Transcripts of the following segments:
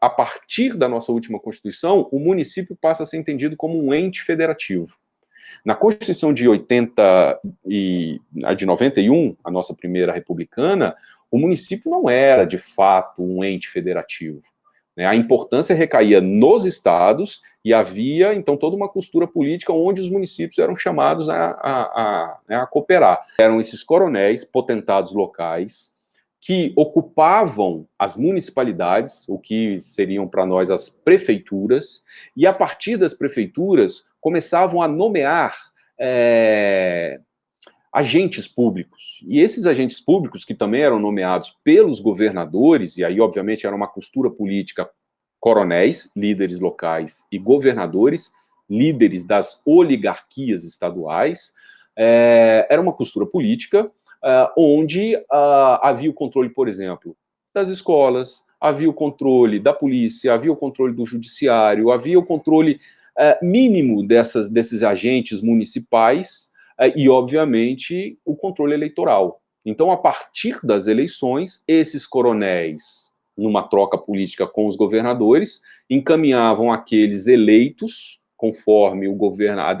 a partir da nossa última Constituição, o município passa a ser entendido como um ente federativo. Na Constituição de 80 e de 91, a nossa primeira republicana, o município não era, de fato, um ente federativo. Né? A importância recaía nos estados e havia, então, toda uma costura política onde os municípios eram chamados a, a, a, né, a cooperar. Eram esses coronéis, potentados locais, que ocupavam as municipalidades, o que seriam para nós as prefeituras, e a partir das prefeituras começavam a nomear é, agentes públicos. E esses agentes públicos, que também eram nomeados pelos governadores, e aí, obviamente, era uma costura política, coronéis, líderes locais, e governadores, líderes das oligarquias estaduais, é, era uma costura política uh, onde uh, havia o controle, por exemplo, das escolas, havia o controle da polícia, havia o controle do judiciário, havia o controle uh, mínimo dessas, desses agentes municipais e, obviamente, o controle eleitoral. Então, a partir das eleições, esses coronéis, numa troca política com os governadores, encaminhavam aqueles eleitos, conforme o,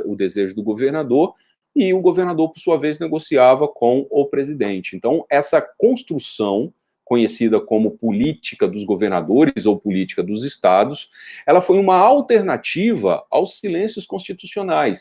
o desejo do governador, e o governador, por sua vez, negociava com o presidente. Então, essa construção, conhecida como política dos governadores ou política dos estados, ela foi uma alternativa aos silêncios constitucionais.